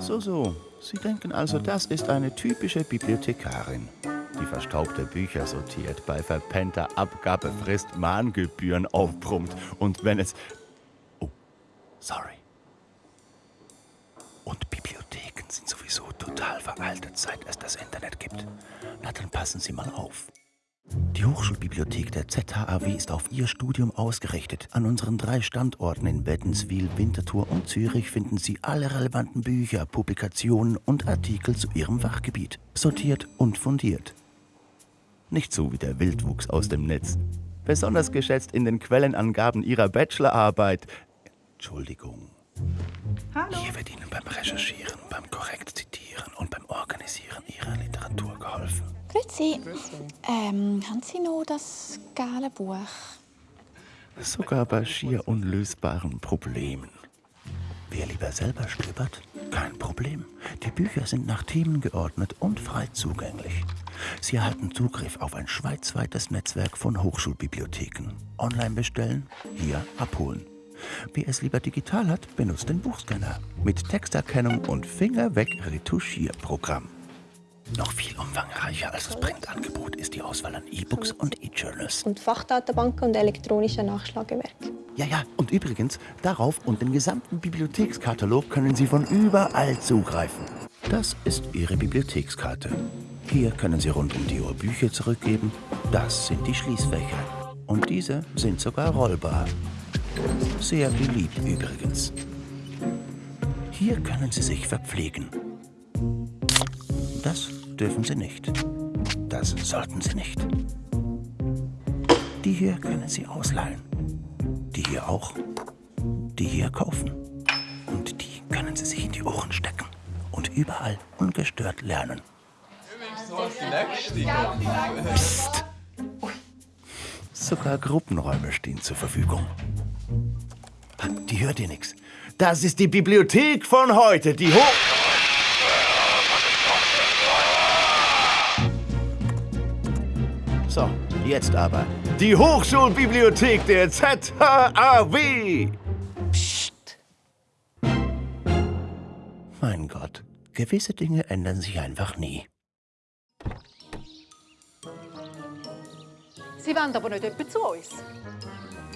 so so. Sie denken also, das ist eine typische Bibliothekarin, die verstaubte Bücher sortiert, bei verpennter Abgabefrist Mahngebühren aufbrummt und wenn es... Oh, sorry. Und Bibliotheken sind sowieso total veraltet, seit es das Internet gibt. Na, dann passen Sie mal auf. Die Hochschulbibliothek der ZHAW ist auf ihr Studium ausgerichtet. An unseren drei Standorten in Wädenswil, Winterthur und Zürich finden Sie alle relevanten Bücher, Publikationen und Artikel zu Ihrem Fachgebiet. Sortiert und fundiert. Nicht so wie der Wildwuchs aus dem Netz. Besonders geschätzt in den Quellenangaben Ihrer Bachelorarbeit. Entschuldigung. Hallo. Hier wird Ihnen beim Recherchieren, beim korrekt Grüezi. Ähm, haben Sie noch das gelbe Buch? Sogar bei schier unlösbaren Problemen. Wer lieber selber stöbert? Kein Problem. Die Bücher sind nach Themen geordnet und frei zugänglich. Sie erhalten Zugriff auf ein schweizweites Netzwerk von Hochschulbibliotheken. Online bestellen, hier abholen. Wer es lieber digital hat, benutzt den Buchscanner mit Texterkennung und Fingerweg-Retuschierprogramm. Noch viel umfangreicher als das Printangebot ist die Auswahl an E-Books und E-Journals. und Fachdatenbanken und elektronische Nachschlagewerke. Ja, ja, und übrigens, darauf und den gesamten Bibliothekskatalog können Sie von überall zugreifen. Das ist Ihre Bibliothekskarte. Hier können Sie rund um die Uhr Bücher zurückgeben. Das sind die Schließfächer. Und diese sind sogar rollbar. Sehr beliebt übrigens. Hier können Sie sich verpflegen. Das dürfen Sie nicht. Das sollten Sie nicht. Die hier können Sie ausleihen. Die hier auch. Die hier kaufen. Und die können Sie sich in die Ohren stecken. Und überall ungestört lernen. Psst. Sogar Gruppenräume stehen zur Verfügung. Die hört ihr nichts. Das ist die Bibliothek von heute, die Hoch... So, jetzt aber. Die Hochschulbibliothek der ZHAW. Psst. Mein Gott, gewisse Dinge ändern sich einfach nie. Sie wollen aber nicht etwa zu uns.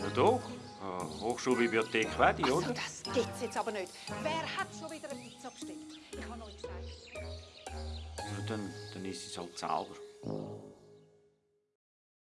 Ja doch. Äh, Hochschulbibliothek Wedi, oder? Also, das gibt's jetzt aber nicht. Wer hat schon wieder eine Pizza bestellt? Ich habe euch gesagt. Ja, dann, dann ist es halt selber.